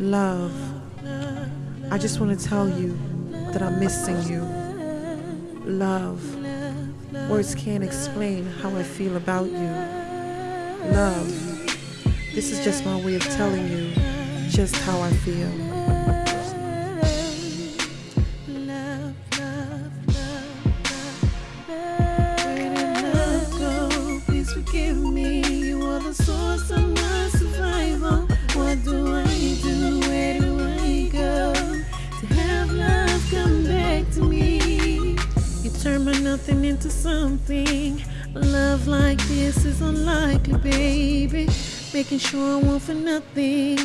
Love, I just want to tell you that I'm missing you. Love, words can't explain how I feel about you. Love, this is just my way of telling you just how I feel. Turn my nothing into something. Love like this is unlikely, baby. Making sure I want for nothing.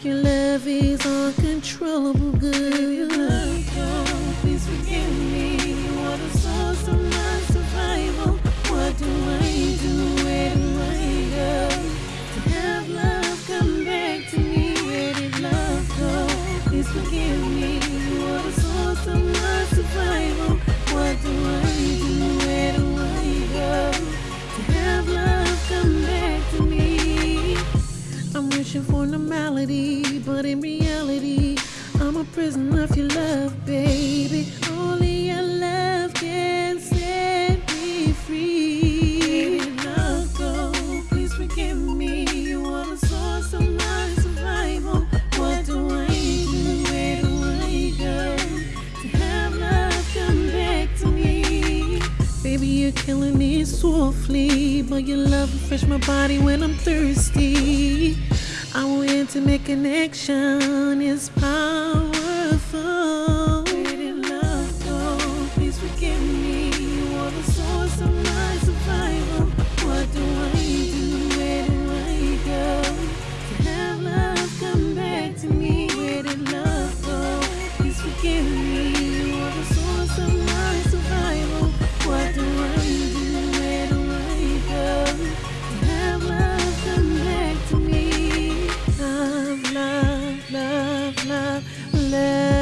Your love is uncontrollable, good. Love go, please forgive me. You are the source of my survival. What do I do? Where do I go to have love come back to me? Where did love go? Please forgive me. For normality, but in reality, I'm a prisoner of your love, baby. Only your love can set me free. Where did love go? Please forgive me. You are the source of my survival. What do I do? Where do I go to have love come back to me? Baby, you're killing me softly, but your love refresh my body when I'm thirsty. Our intimate connection is powerful. Love, love.